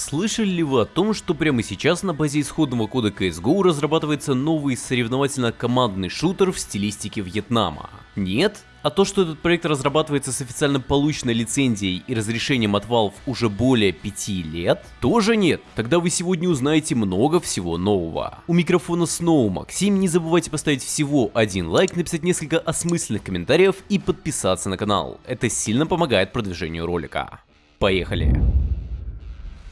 Слышали ли вы о том, что прямо сейчас на базе исходного кода CSGO разрабатывается новый соревновательно-командный шутер в стилистике Вьетнама? Нет? А то, что этот проект разрабатывается с официально полученной лицензией и разрешением от Valve уже более 5 лет, тоже нет. Тогда вы сегодня узнаете много всего нового. У микрофона снова Максим, не забывайте поставить всего один лайк, написать несколько осмысленных комментариев и подписаться на канал. Это сильно помогает продвижению ролика. Поехали!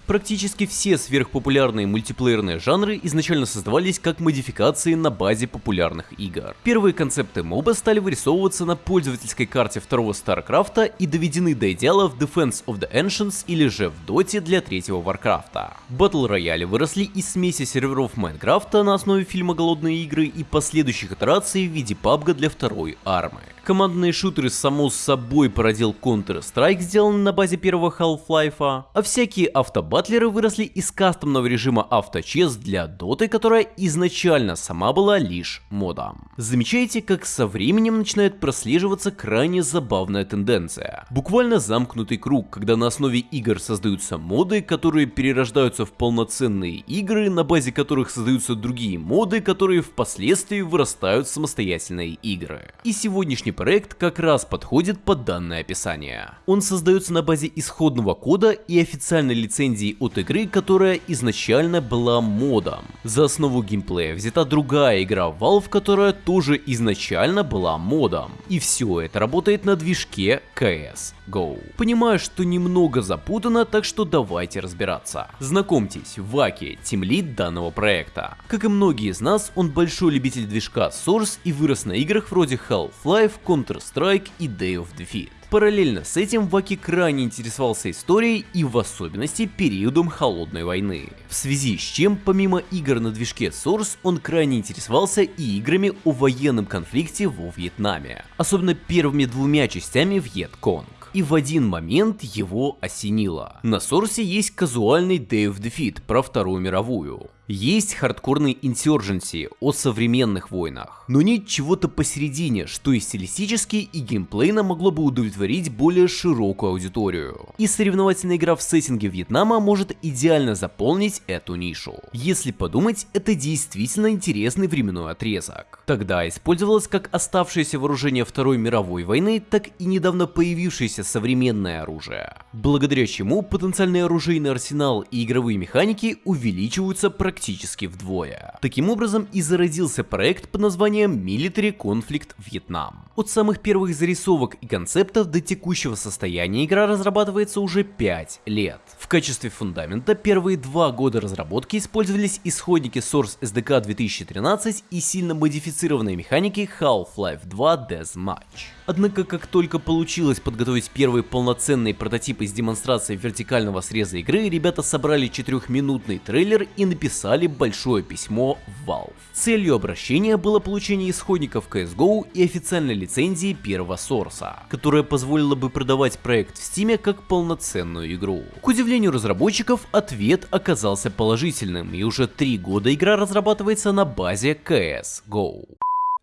Практически все сверхпопулярные мультиплеерные жанры изначально создавались как модификации на базе популярных игр. Первые концепты MOBA стали вырисовываться на пользовательской карте второго StarCraft а и доведены до идеала в Defense of the Ancients или же в Доте для третьего Warcraft а. Battle royale и выросли из смеси серверов Minecraft а на основе фильма Голодные игры и последующих итераций в виде PUBG для второй армы. Командные шутеры само собой породил Counter-Strike, сделанный на базе первого Half-Life, а всякие автобатлеры выросли из кастомного режима авточес для доты, которая изначально сама была лишь модом. Замечаете, как со временем начинает прослеживаться крайне забавная тенденция. Буквально замкнутый круг, когда на основе игр создаются моды, которые перерождаются в полноценные игры, на базе которых создаются другие моды, которые впоследствии вырастают в самостоятельные игры. И сегодняшний проект как раз подходит под данное описание. Он создается на базе исходного кода и официальной лицензии от игры, которая изначально была модом. За основу геймплея взята другая игра Valve, которая тоже изначально была модом. И все это работает на движке CS GO. Понимаю, что немного запутано, так что давайте разбираться. Знакомьтесь, Ваки, тимлид данного проекта. Как и многие из нас, он большой любитель движка Source и вырос на играх вроде Half-Life, Counter-Strike и Day of Defeat. Параллельно с этим Ваки крайне интересовался историей и в особенности периодом Холодной войны. В связи с чем, помимо игр на движке Source, он крайне интересовался и играми о военном конфликте во Вьетнаме. Особенно первыми двумя частями Вьетконг и в один момент его осенило. На Сорсе есть казуальный Day of Defeat про Вторую мировую. Есть хардкорный Insurgency о современных войнах, но нет чего-то посередине, что и стилистически, и геймплейно могло бы удовлетворить более широкую аудиторию. И соревновательная игра в сеттинге Вьетнама может идеально заполнить эту нишу. Если подумать, это действительно интересный временной отрезок. Тогда использовалось как оставшееся вооружение Второй мировой войны, так и недавно появившееся современное оружие. Благодаря чему потенциальный оружейный арсенал и игровые механики увеличиваются практически практически вдвое. Таким образом и зародился проект под названием Military Conflict Vietnam. От самых первых зарисовок и концептов до текущего состояния игра разрабатывается уже 5 лет. В качестве фундамента первые два года разработки использовались исходники Source SDK 2013 и сильно модифицированные механики Half-Life 2 Deathmatch. Однако, как только получилось подготовить первые полноценные прототипы с демонстрацией вертикального среза игры, ребята собрали четырехминутный трейлер и написали большое письмо в Valve. Целью обращения было получение исходников CSGO и официальной лицензии первого сорса, которая позволила бы продавать проект в Steam как полноценную игру. К удивлению разработчиков, ответ оказался положительным, и уже три года игра разрабатывается на базе CSGO.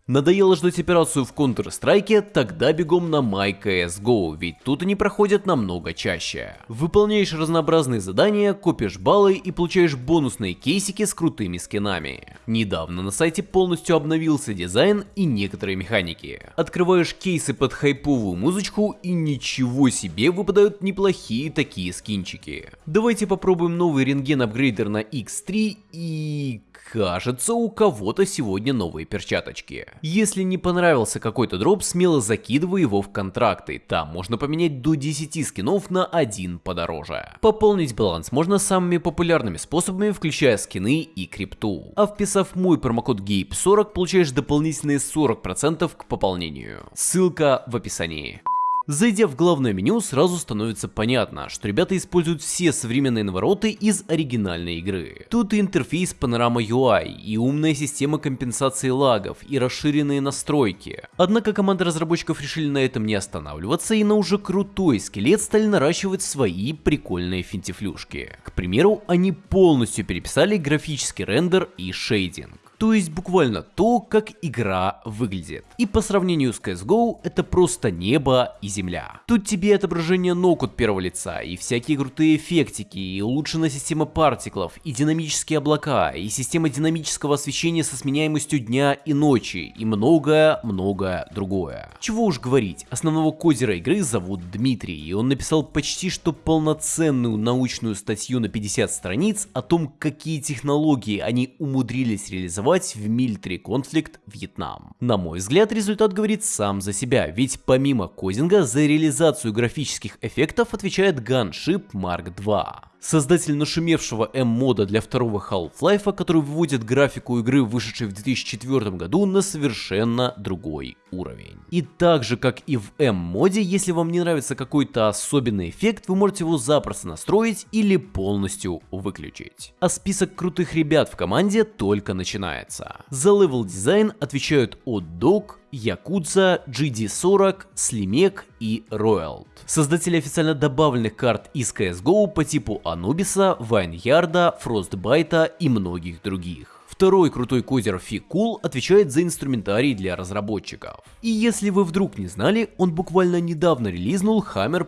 Надоело ждать операцию в Counter-Strike, тогда бегом на MyCSGO, ведь тут они проходят намного чаще. Выполняешь разнообразные задания, копишь баллы и получаешь бонусные кейсики с крутыми скинами. Недавно на сайте полностью обновился дизайн и некоторые механики. Открываешь кейсы под хайповую музычку и ничего себе выпадают неплохие такие скинчики. Давайте попробуем новый рентген апгрейдер на X3 и... Кажется, у кого-то сегодня новые перчаточки. Если не понравился какой-то дроп, смело закидывай его в контракты, там можно поменять до 10 скинов на один подороже. Пополнить баланс можно самыми популярными способами, включая скины и крипту. А вписав мой промокод GAPE40, получаешь дополнительные 40% к пополнению. Ссылка в описании. Зайдя в главное меню, сразу становится понятно, что ребята используют все современные навороты из оригинальной игры. Тут и интерфейс Panorama UI, и умная система компенсации лагов, и расширенные настройки. Однако команда разработчиков решили на этом не останавливаться и на уже крутой скелет стали наращивать свои прикольные финтифлюшки. К примеру, они полностью переписали графический рендер и шейдинг. То есть буквально то, как игра выглядит. И по сравнению с CSGO, это просто небо и земля. Тут тебе отображение ног от первого лица, и всякие крутые эффектики, и улучшенная система партиклов, и динамические облака, и система динамического освещения со сменяемостью дня и ночи, и многое-многое другое. Чего уж говорить, основного кодера игры зовут Дмитрий, и он написал почти что полноценную научную статью на 50 страниц о том, какие технологии они умудрились реализовать в Military Conflict Вьетнам. На мой взгляд, результат говорит сам за себя, ведь помимо кодинга за реализацию графических эффектов отвечает Gunship Mark II. Создатель нашумевшего M-мода для второго Half-Life, который выводит графику игры, вышедшей в 2004 году, на совершенно другой уровень. И так же, как и в M-моде, если вам не нравится какой-то особенный эффект, вы можете его запросто настроить или полностью выключить. А список крутых ребят в команде только начинается. За level design отвечают Odd Якудза, GD40, Slimek и Royal. Создатели официально добавленных карт из CSGO по типу Анубиса, Вайнярда, Фростбайта и многих других. Второй крутой кодер Фикул отвечает за инструментарий для разработчиков. И если вы вдруг не знали, он буквально недавно релизнул Hammer++,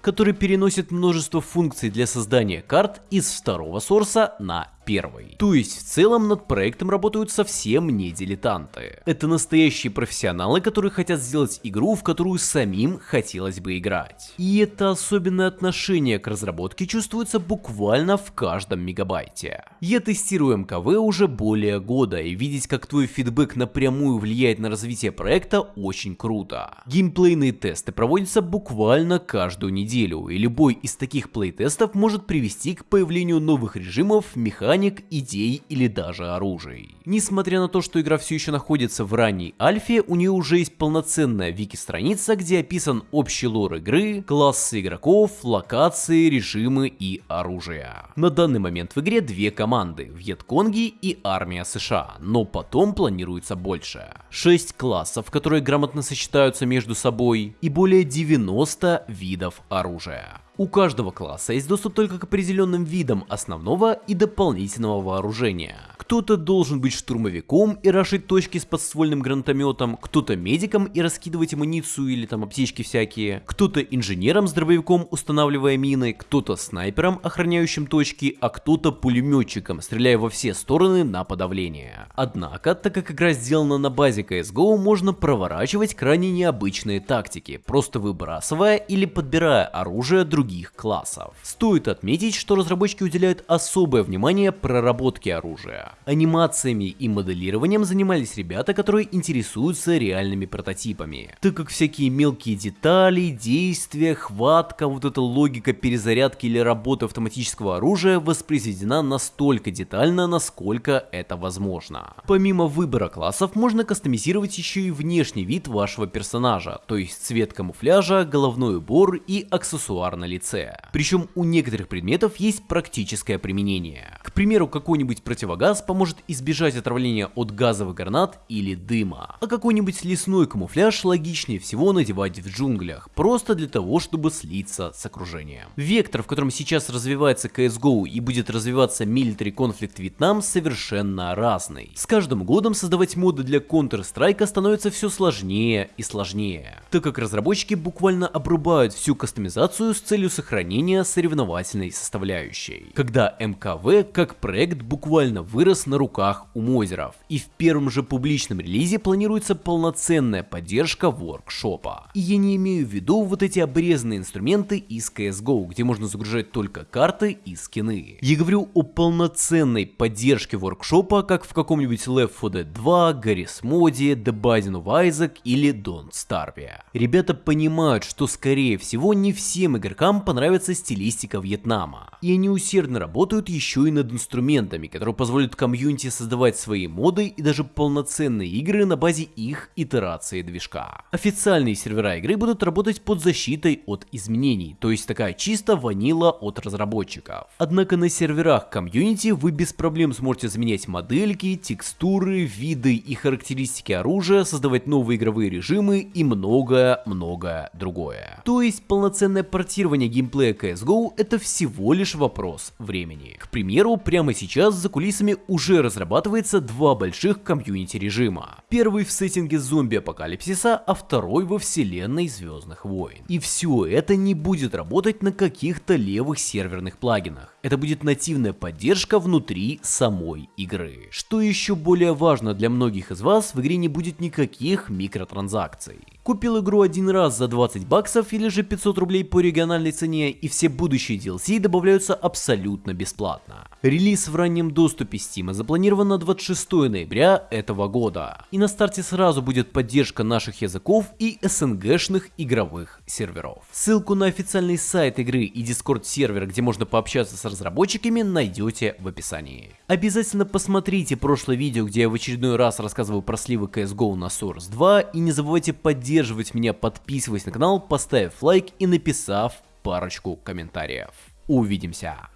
который переносит множество функций для создания карт из второго сорса на первый. То есть в целом над проектом работают совсем не дилетанты. Это настоящие профессионалы, которые хотят сделать игру, в которую самим хотелось бы играть. И это особенное отношение к разработке чувствуется буквально в каждом мегабайте. Я тестирую МКВ уже более года, и видеть, как твой фидбэк напрямую влияет на развитие проекта, очень круто. Геймплейные тесты проводятся буквально каждую неделю, и любой из таких плейтестов может привести к появлению новых режимов, механик механик, идей или даже оружий. Несмотря на то, что игра все еще находится в ранней альфе, у нее уже есть полноценная вики-страница, где описан общий лор игры, классы игроков, локации, режимы и оружие. На данный момент в игре две команды, Вьетконги и армия США, но потом планируется больше. 6 классов, которые грамотно сочетаются между собой, и более 90 видов оружия. У каждого класса есть доступ только к определенным видам основного и дополнительного вооружения. Кто-то должен быть штурмовиком и рашить точки с подствольным гранатометом, кто-то медиком и раскидывать амуницию или там аптечки всякие, кто-то инженером с дробовиком устанавливая мины, кто-то снайпером, охраняющим точки, а кто-то пулеметчиком, стреляя во все стороны на подавление. Однако, так как игра сделана на базе CSGO, можно проворачивать крайне необычные тактики, просто выбрасывая или подбирая оружие других классов. Стоит отметить, что разработчики уделяют особое внимание проработке оружия. Анимациями и моделированием занимались ребята, которые интересуются реальными прототипами. Так как всякие мелкие детали, действия, хватка, вот эта логика перезарядки или работы автоматического оружия воспроизведена настолько детально, насколько это возможно. Помимо выбора классов, можно кастомизировать еще и внешний вид вашего персонажа, то есть цвет камуфляжа, головной убор и аксессуар на лице. Причем у некоторых предметов есть практическое применение. К примеру, какой-нибудь противогаз поможет избежать отравления от газовых гранат или дыма. А какой-нибудь лесной камуфляж логичнее всего надевать в джунглях, просто для того, чтобы слиться с окружением. Вектор, в котором сейчас развивается CSGO и будет развиваться Military Conflict Vietnam, совершенно разный. С каждым годом создавать моды для Counter-Strike становится все сложнее и сложнее, так как разработчики буквально обрубают всю кастомизацию с целью сохранения соревновательной составляющей. Когда МКВ как проект буквально вырос на руках у мозеров, и в первом же публичном релизе планируется полноценная поддержка воркшопа. И я не имею в виду вот эти обрезанные инструменты из CSGO, где можно загружать только карты и скины. Я говорю о полноценной поддержке воркшопа, как в каком-нибудь Left 4 Dead 2, Garry's Mod, The Binding of Isaac или Don't Starve. Ребята понимают, что скорее всего не всем игрокам понравится стилистика Вьетнама, и они усердно работают еще и над инструментами, которые позволят кому комьюнити создавать свои моды и даже полноценные игры на базе их итерации движка. Официальные сервера игры будут работать под защитой от изменений, то есть такая чисто ванила от разработчиков. Однако на серверах комьюнити вы без проблем сможете заменять модельки, текстуры, виды и характеристики оружия, создавать новые игровые режимы и многое-многое другое. То есть полноценное портирование геймплея CSGO это всего лишь вопрос времени. К примеру, прямо сейчас за кулисами уже разрабатывается два больших комьюнити режима. Первый в сеттинге зомби-апокалипсиса, а второй во вселенной Звездных войн. И все это не будет работать на каких-то левых серверных плагинах. Это будет нативная поддержка внутри самой игры. Что еще более важно для многих из вас, в игре не будет никаких микротранзакций. Купил игру один раз за 20 баксов или же 500 рублей по региональной цене и все будущие DLC добавляются абсолютно бесплатно. Релиз в раннем доступе Steam запланирован на 26 ноября этого года. И на старте сразу будет поддержка наших языков и СНГшных игровых серверов. Ссылку на официальный сайт игры и Discord сервер, где можно пообщаться с разработчиками, найдете в описании. Обязательно посмотрите прошлое видео, где я в очередной раз рассказываю про сливы CSGO на Source 2 и не забывайте поддерживать меня, подписываясь на канал, поставив лайк и написав парочку комментариев. Увидимся!